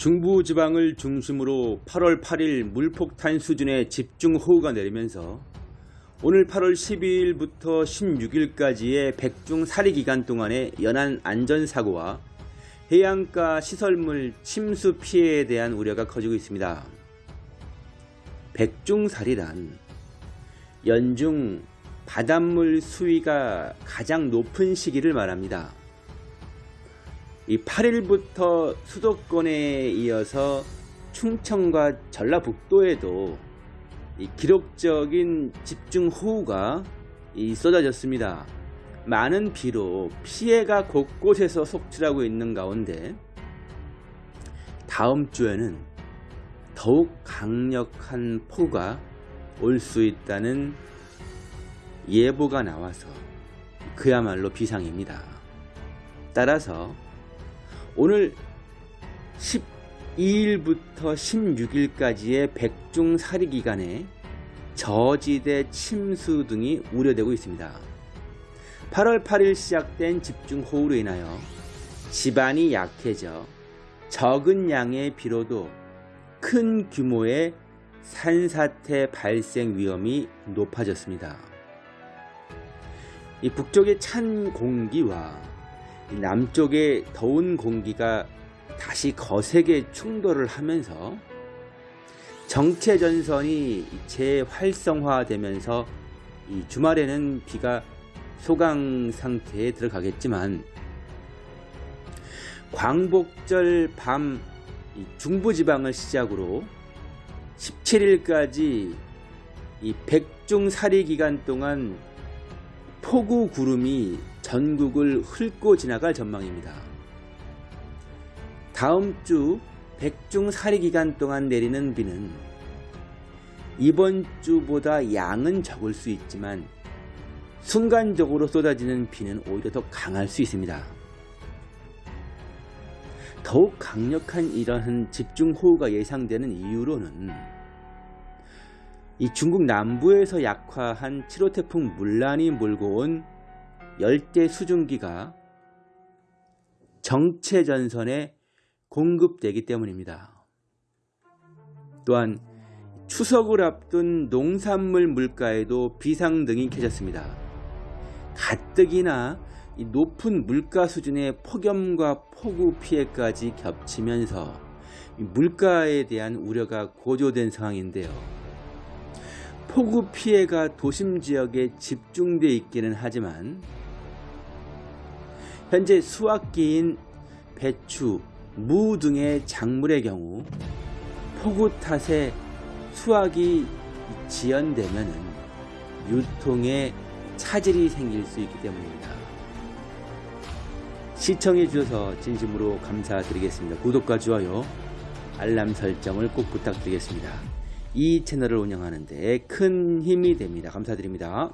중부지방을 중심으로 8월 8일 물폭탄 수준의 집중호우가 내리면서 오늘 8월 12일부터 16일까지의 백중 사리 기간 동안의 연안 안전사고와 해안가 시설물 침수 피해에 대한 우려가 커지고 있습니다. 백중사리란 연중 바닷물 수위가 가장 높은 시기를 말합니다. 이 8일부터 수도권에 이어서 충청과 전라북도에도 이 기록적인 집중호우가 이 쏟아졌습니다. 많은 비로 피해가 곳곳에서 속출하고 있는 가운데 다음 주에는 더욱 강력한 폭우가 올 수 있다는 예보가 나와서 그야말로 비상입니다. 따라서 오늘 12일부터 16일까지의 백중 사리 기간에 저지대 침수 등이 우려되고 있습니다. 8월 8일 시작된 집중호우로 인하여 지반이 약해져 적은 양의 비로도 큰 규모의 산사태 발생 위험이 높아졌습니다. 이 북쪽의 찬 공기와 남쪽의 더운 공기가 다시 거세게 충돌을 하면서 정체 전선이 재활성화되면서 이 주말에는 비가 소강 상태에 들어가겠지만 광복절 밤 중부지방을 시작으로 17일까지 이 백중사리 기간 동안 폭우 구름이 전국을 훑고 지나갈 전망입니다. 다음 주 백중사리 기간 동안 내리는 비는 이번 주보다 양은 적을 수 있지만 순간적으로 쏟아지는 비는 오히려 더 강할 수 있습니다. 더욱 강력한 이러한 집중호우가 예상되는 이유로는 이 중국 남부에서 약화한 7호 태풍 물란이 몰고 온 열대 수증기가 정체 전선에 공급되기 때문입니다. 또한 추석을 앞둔 농산물 물가에도 비상등이 켜졌습니다. 가뜩이나 높은 물가 수준의 폭염과 폭우 피해까지 겹치면서 물가에 대한 우려가 고조된 상황인데요. 폭우 피해가 도심 지역에 집중돼 있기는 하지만 현재 수확기인 배추, 무 등의 작물의 경우 폭우 탓에 수확이 지연되면 유통에 차질이 생길 수 있기 때문입니다. 시청해 주셔서 진심으로 감사드리겠습니다. 구독과 좋아요, 알람 설정을 꼭 부탁드리겠습니다. 이 채널을 운영하는 데 큰 힘이 됩니다. 감사드립니다.